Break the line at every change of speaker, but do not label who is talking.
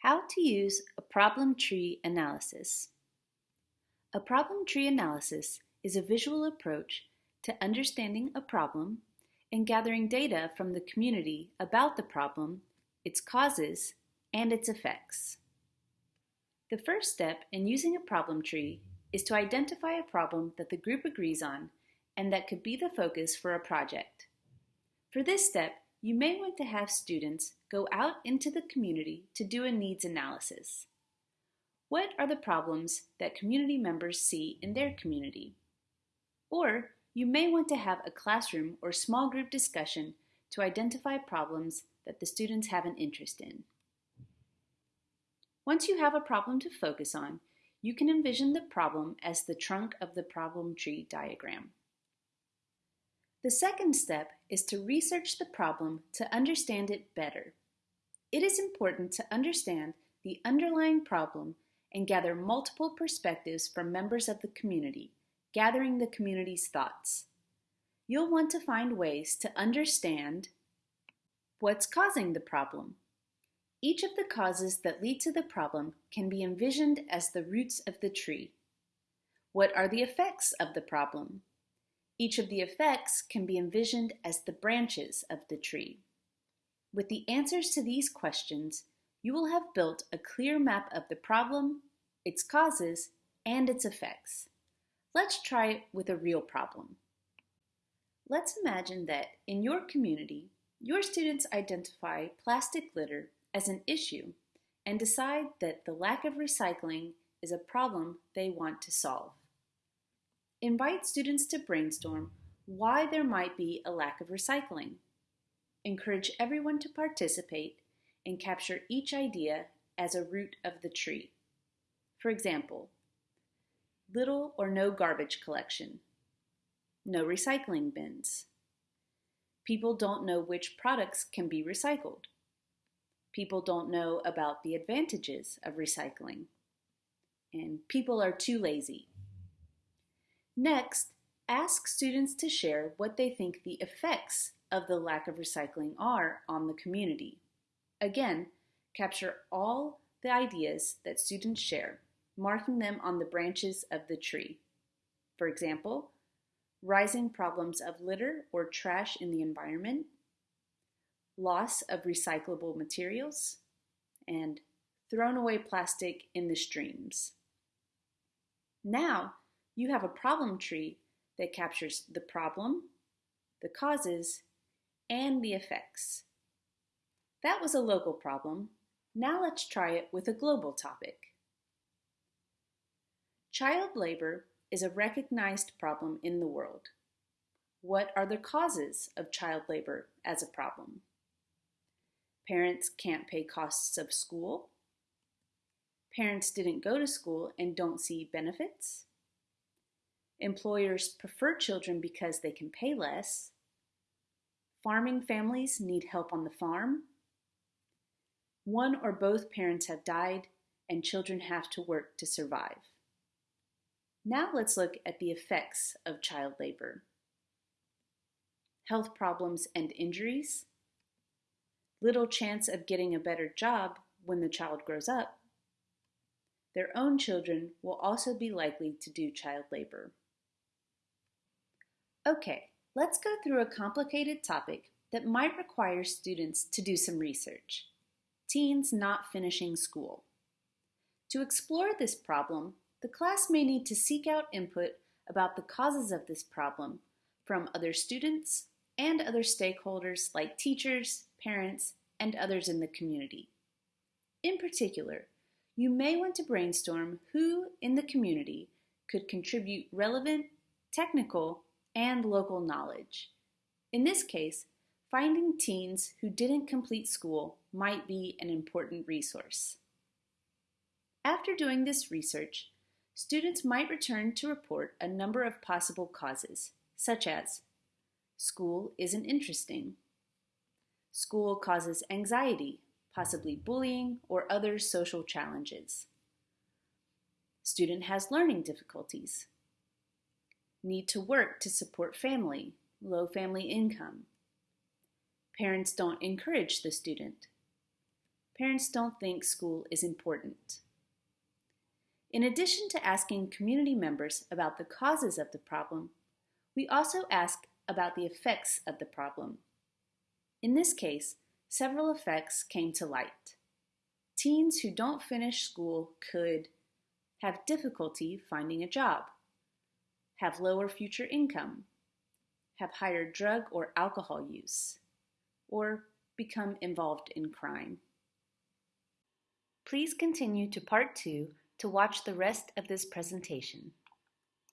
How to use a problem tree analysis. A problem tree analysis is a visual approach to understanding a problem and gathering data from the community about the problem, its causes, and its effects. The first step in using a problem tree is to identify a problem that the group agrees on and that could be the focus for a project. For this step, you may want to have students go out into the community to do a needs analysis. What are the problems that community members see in their community? Or you may want to have a classroom or small group discussion to identify problems that the students have an interest in. Once you have a problem to focus on, you can envision the problem as the trunk of the problem tree diagram. The second step is to research the problem to understand it better. It is important to understand the underlying problem and gather multiple perspectives from members of the community, gathering the community's thoughts. You'll want to find ways to understand what's causing the problem. Each of the causes that lead to the problem can be envisioned as the roots of the tree. What are the effects of the problem? Each of the effects can be envisioned as the branches of the tree. With the answers to these questions, you will have built a clear map of the problem, its causes, and its effects. Let's try it with a real problem. Let's imagine that in your community, your students identify plastic litter as an issue and decide that the lack of recycling is a problem they want to solve. Invite students to brainstorm why there might be a lack of recycling. Encourage everyone to participate and capture each idea as a root of the tree. For example, little or no garbage collection, no recycling bins. People don't know which products can be recycled. People don't know about the advantages of recycling. And people are too lazy. Next, ask students to share what they think the effects of the lack of recycling are on the community. Again, capture all the ideas that students share, marking them on the branches of the tree. For example, rising problems of litter or trash in the environment, loss of recyclable materials, and thrown away plastic in the streams. Now, you have a problem tree that captures the problem, the causes, and the effects. That was a local problem. Now let's try it with a global topic. Child labor is a recognized problem in the world. What are the causes of child labor as a problem? Parents can't pay costs of school. Parents didn't go to school and don't see benefits. Employers prefer children because they can pay less. Farming families need help on the farm. One or both parents have died, and children have to work to survive. Now let's look at the effects of child labor. Health problems and injuries. Little chance of getting a better job when the child grows up. Their own children will also be likely to do child labor. Okay, let's go through a complicated topic that might require students to do some research. Teens not finishing school. To explore this problem, the class may need to seek out input about the causes of this problem from other students and other stakeholders like teachers, parents, and others in the community. In particular, you may want to brainstorm who in the community could contribute relevant, technical, and local knowledge. In this case, finding teens who didn't complete school might be an important resource. After doing this research, students might return to report a number of possible causes, such as school isn't interesting, school causes anxiety, possibly bullying or other social challenges, student has learning difficulties, need to work to support family, low family income. Parents don't encourage the student. parents don't think school is important. In addition to asking community members about the causes of the problem, we also ask about the effects of the problem. In this case, several effects came to light. Teens who don't finish school could have difficulty finding a job, have lower future income, have higher drug or alcohol use, or become involved in crime. Please continue to part two to watch the rest of this presentation.